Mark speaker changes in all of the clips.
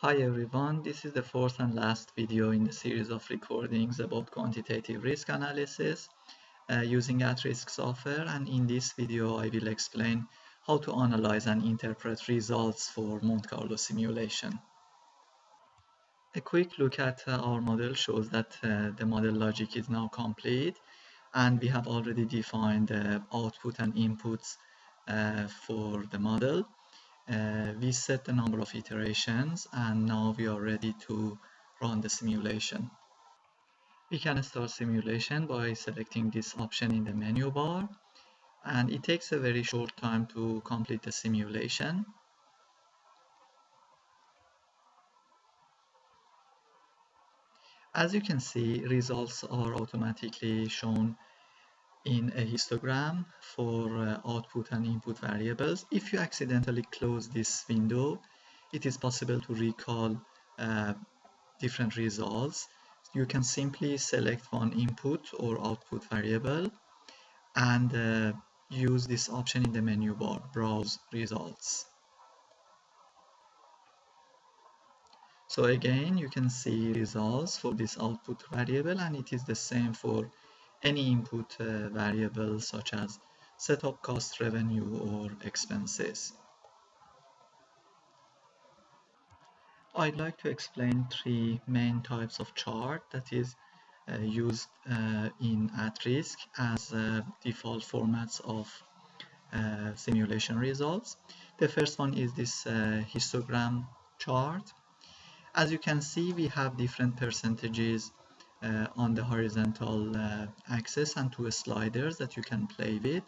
Speaker 1: Hi everyone, this is the fourth and last video in the series of recordings about quantitative risk analysis uh, using at-risk software. And in this video I will explain how to analyze and interpret results for Monte Carlo simulation. A quick look at uh, our model shows that uh, the model logic is now complete and we have already defined the output and inputs uh, for the model uh, we set the number of iterations and now we are ready to run the simulation. We can start simulation by selecting this option in the menu bar and it takes a very short time to complete the simulation. As you can see, results are automatically shown in a histogram for uh, output and input variables. If you accidentally close this window, it is possible to recall uh, different results. You can simply select one input or output variable and uh, use this option in the menu bar, Browse Results. So again, you can see results for this output variable and it is the same for any input uh, variable such as setup cost, revenue, or expenses. I'd like to explain three main types of chart that is uh, used uh, in at-risk as uh, default formats of uh, simulation results. The first one is this uh, histogram chart. As you can see, we have different percentages on the horizontal uh, axis and two sliders that you can play with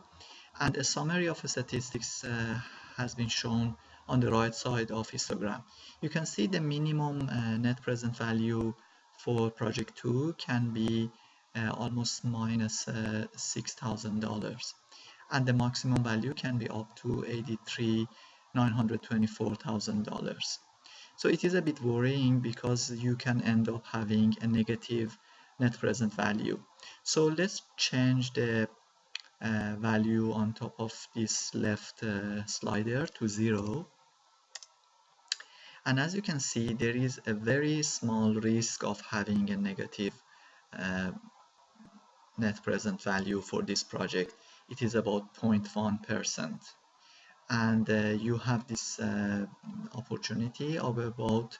Speaker 1: and a summary of statistics uh, has been shown on the right side of histogram. You can see the minimum uh, net present value for project 2 can be uh, almost minus uh, $6,000 and the maximum value can be up to 83 $924,000. So it is a bit worrying because you can end up having a negative net present value. So let's change the uh, value on top of this left uh, slider to zero. And as you can see, there is a very small risk of having a negative uh, net present value for this project. It is about 0.1% and uh, you have this uh, opportunity of about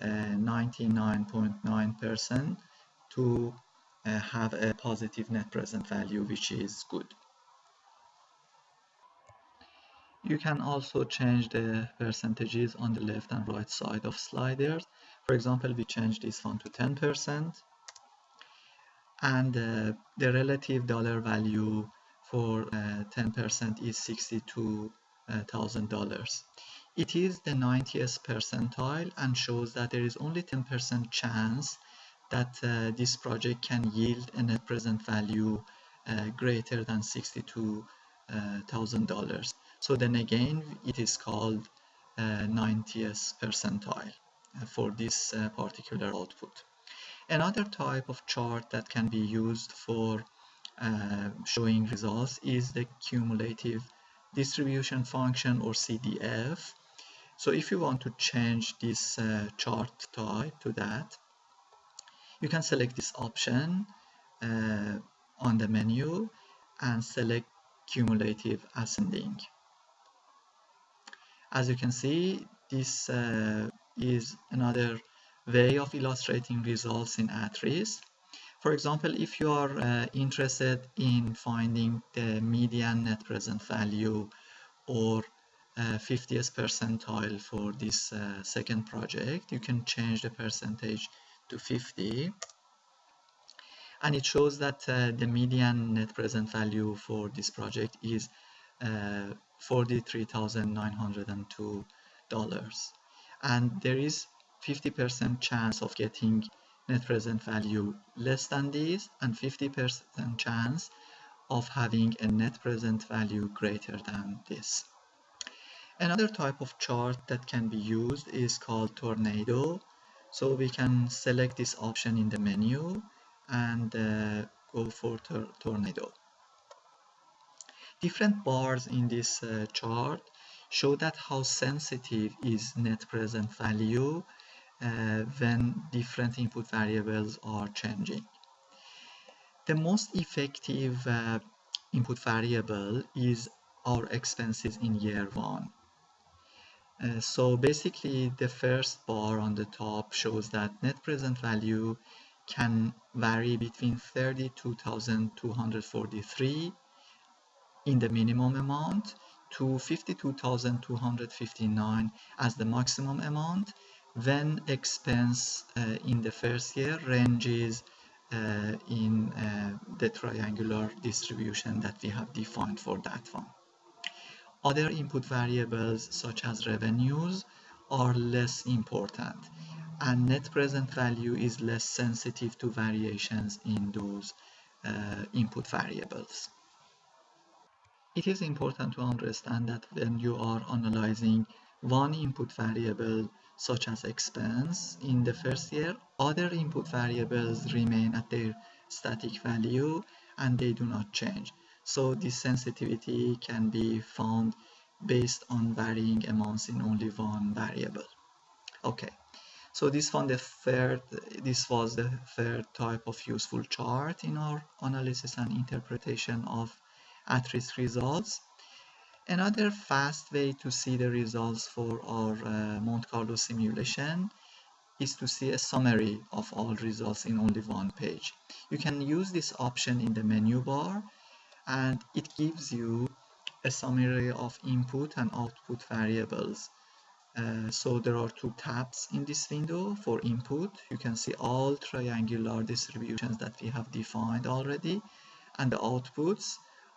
Speaker 1: 99.9% uh, to uh, have a positive net present value which is good. You can also change the percentages on the left and right side of sliders. For example, we change this one to 10% and uh, the relative dollar value for 10% is 62 $1,000. It is the 90th percentile and shows that there is only 10% chance that uh, this project can yield a net present value uh, greater than $62,000. Uh, so then again, it is called 90th uh, percentile uh, for this uh, particular output. Another type of chart that can be used for showing results is the cumulative distribution function or CDF. So if you want to change this uh, chart type to that, you can select this option uh, on the menu and select cumulative ascending. As you can see, this uh, is another way of illustrating results in at-risk. For example, if you are uh, interested in finding the median net present value or uh, 50th percentile for this uh, second project, you can change the percentage to 50 and it shows that uh, the median net present value for this project is uh, $43,902 and there is 50% chance of getting net present value less than this and 50% chance of having a net present value greater than this. Another type of chart that can be used is called tornado. So we can select this option in the menu and uh, go for tor tornado. Different bars in this uh, chart show that how sensitive is net present value uh, when different input variables are changing. The most effective uh, input variable is our expenses in year one. Uh, so basically the first bar on the top shows that net present value can vary between 32,243 in the minimum amount to 52,259 as the maximum amount when expense uh, in the first year ranges uh, in uh, the triangular distribution that we have defined for that one. Other input variables such as revenues are less important and net present value is less sensitive to variations in those uh, input variables. It is important to understand that when you are analyzing one input variable such as expense in the first year, other input variables remain at their static value and they do not change. So this sensitivity can be found based on varying amounts in only one variable. Okay, so this the third this was the third type of useful chart in our analysis and interpretation of at-risk results. Another fast way to see the results for our uh, Monte Carlo simulation is to see a summary of all results in only one page. You can use this option in the menu bar and it gives you a summary of input and output variables. Uh, so there are two tabs in this window for input. You can see all triangular distributions that we have defined already and the outputs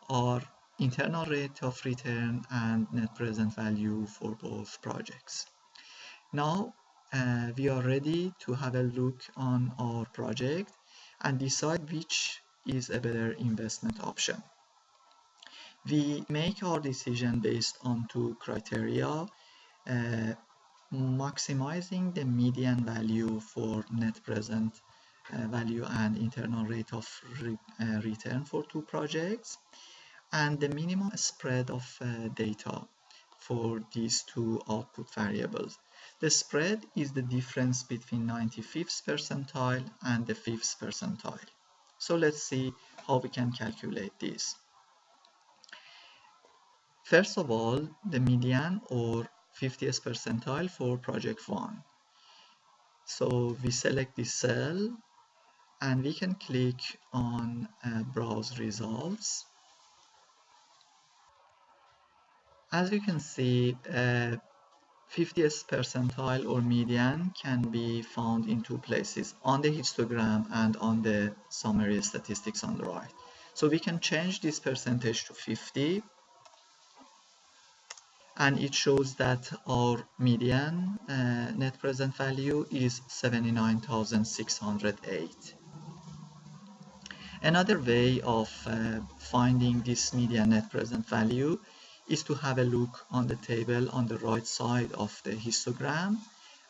Speaker 1: are internal rate of return and net present value for both projects. Now uh, we are ready to have a look on our project and decide which is a better investment option. We make our decision based on two criteria, uh, maximizing the median value for net present uh, value and internal rate of re uh, return for two projects, and the minimum spread of uh, data for these two output variables. The spread is the difference between 95th percentile and the 5th percentile. So let's see how we can calculate this. First of all, the median or 50th percentile for project 1. So we select this cell and we can click on uh, browse results. As you can see, uh, 50th percentile or median can be found in two places, on the histogram and on the summary statistics on the right. So we can change this percentage to 50 and it shows that our median uh, net present value is 79,608. Another way of uh, finding this median net present value is to have a look on the table on the right side of the histogram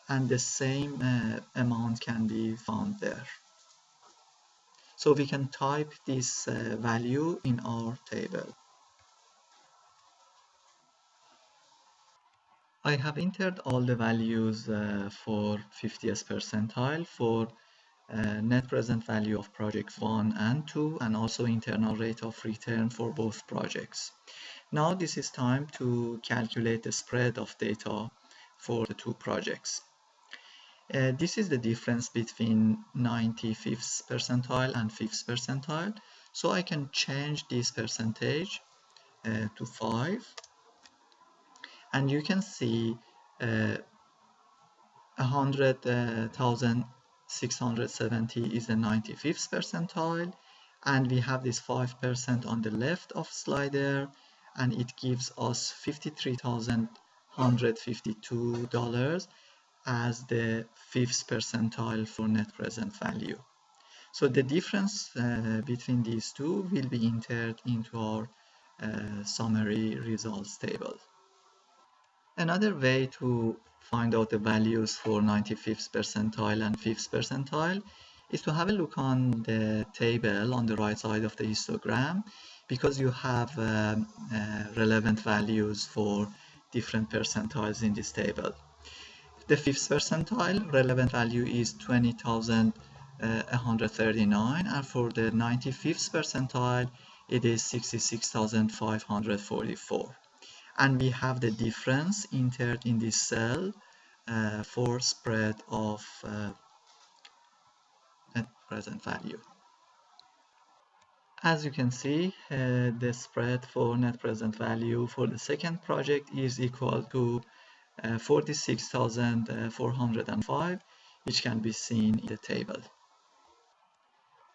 Speaker 1: and the same uh, amount can be found there. So we can type this uh, value in our table. I have entered all the values uh, for 50th percentile for uh, net present value of project 1 and 2 and also internal rate of return for both projects. Now this is time to calculate the spread of data for the two projects. Uh, this is the difference between 95th percentile and 5th percentile. So I can change this percentage uh, to 5 and you can see uh, 100,670 uh, is the 95th percentile and we have this 5% on the left of slider and it gives us $53,152 as the fifth percentile for net present value. So the difference uh, between these two will be entered into our uh, summary results table. Another way to find out the values for 95th percentile and 5th percentile is to have a look on the table on the right side of the histogram because you have um, uh, relevant values for different percentiles in this table. the fifth percentile relevant value is 20,139 and for the 95th percentile it is 66,544 and we have the difference entered in this cell uh, for spread of uh, net present value. As you can see, uh, the spread for net present value for the second project is equal to uh, 46,405 which can be seen in the table.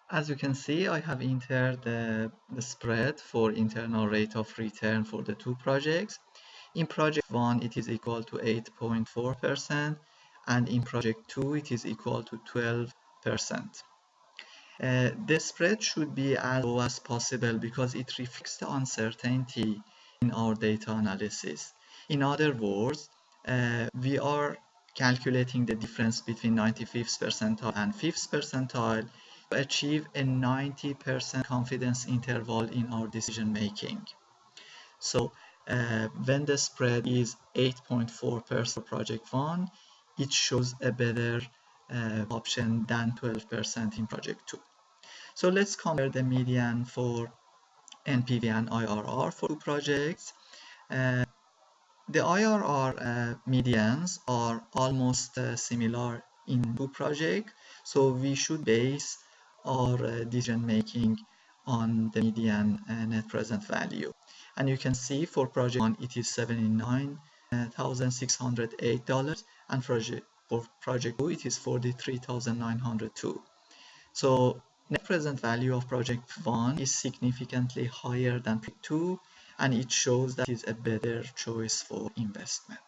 Speaker 1: As you can see, I have entered the, the spread for internal rate of return for the two projects. In project 1, it is equal to 8.4% and in project 2, it is equal to 12%. Uh, the spread should be as low as possible because it reflects the uncertainty in our data analysis. In other words, uh, we are calculating the difference between 95th percentile and 5th percentile achieve a 90% confidence interval in our decision making. So uh, when the spread is 8.4% for project 1, it shows a better uh, option than 12% in project 2. So let's compare the median for NPV and IRR for two projects. Uh, the IRR uh, medians are almost uh, similar in two projects, so we should base our uh, decision making on the median uh, net present value. And you can see for project one it is $79,608 and project, for project two it is 43,902. So net present value of project one is significantly higher than two and it shows that it's a better choice for investment.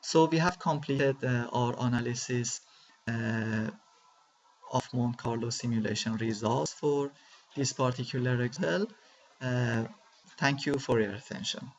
Speaker 1: So we have completed uh, our analysis uh, of Monte Carlo simulation results for this particular Excel. Uh, thank you for your attention.